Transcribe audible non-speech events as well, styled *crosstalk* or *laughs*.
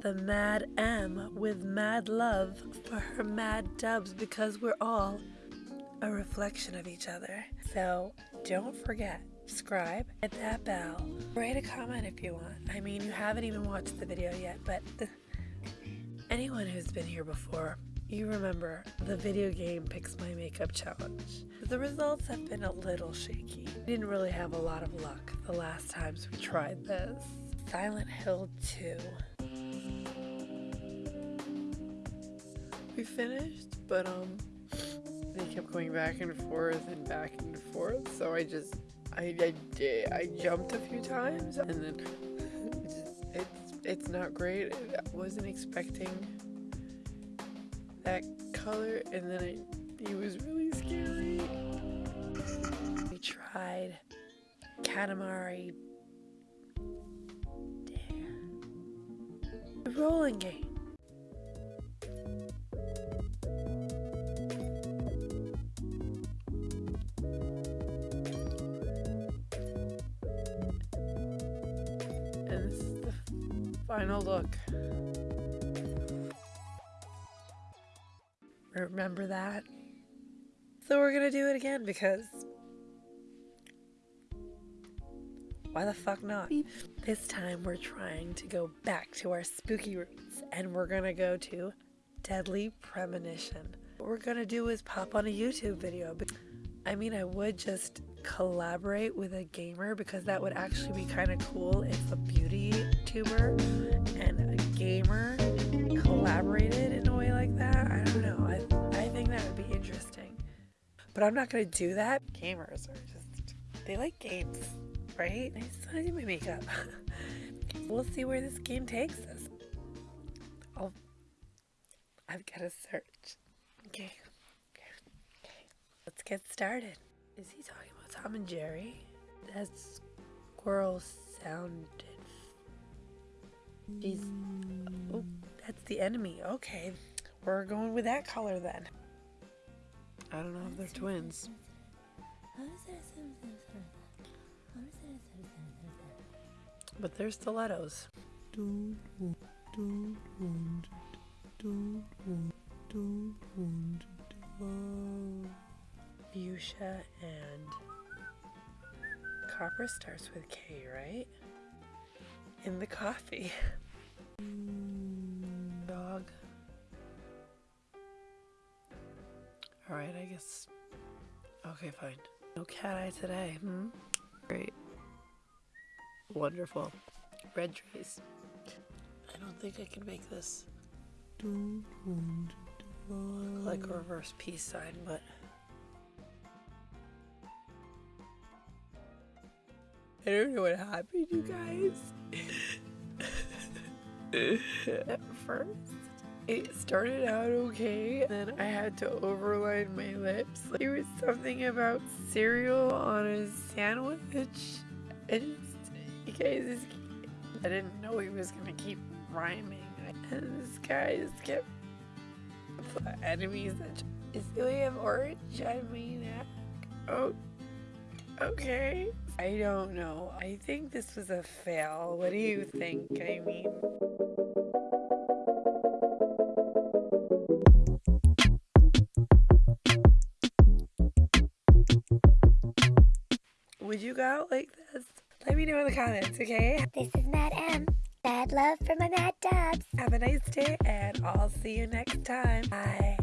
the Mad M with mad love for her mad dubs because we're all a reflection of each other. So don't forget, subscribe, hit that bell, write a comment if you want. I mean, you haven't even watched the video yet, but anyone who's been here before, you remember the video game Picks My Makeup Challenge. The results have been a little shaky. We didn't really have a lot of luck the last times we tried this. Silent Hill 2. We finished, but um, they kept going back and forth and back and forth, so I just, I, I, did, I jumped a few times, and then *laughs* it's, it's, not great. I wasn't expecting that color, and then it, it was really scary. We tried Katamari rolling game. And this is the final look. Remember that? So we're gonna do it again because why the fuck not? This time we're trying to go back to our spooky roots and we're gonna go to Deadly Premonition. What we're gonna do is pop on a YouTube video. I mean, I would just collaborate with a gamer because that would actually be kind of cool if a beauty tuber and a gamer collaborated in a way like that. I don't know. I, I think that would be interesting. But I'm not gonna do that. Gamers are just, they like games right? I to do my makeup. *laughs* we'll see where this game takes us. I'll, I've got to search. Okay. okay. Let's get started. Is he talking about Tom and Jerry? That squirrel sounded. He's. Oh, that's the enemy. Okay. We're going with that color then. I don't know if they're twins. But they're stilettos. Fuchsia and copper starts with K, right? In the coffee. Dog. Alright, I guess. Okay, fine. No cat eye today, hmm? Great. Wonderful. Red trees. I don't think I can make this look like a reverse peace sign, but I don't know what happened, you guys. *laughs* At first, it started out okay, then I had to overline my lips. It was something about cereal on a sandwich. It just guys, I didn't know he was gonna keep rhyming. And this guy just kept enemies that is have orange I mean oh okay I don't know I think this was a fail what do you think I mean would you go out like this let me know in the comments, okay? This is Mad M. Mad love for my Mad Dubs. Have a nice day, and I'll see you next time. Bye.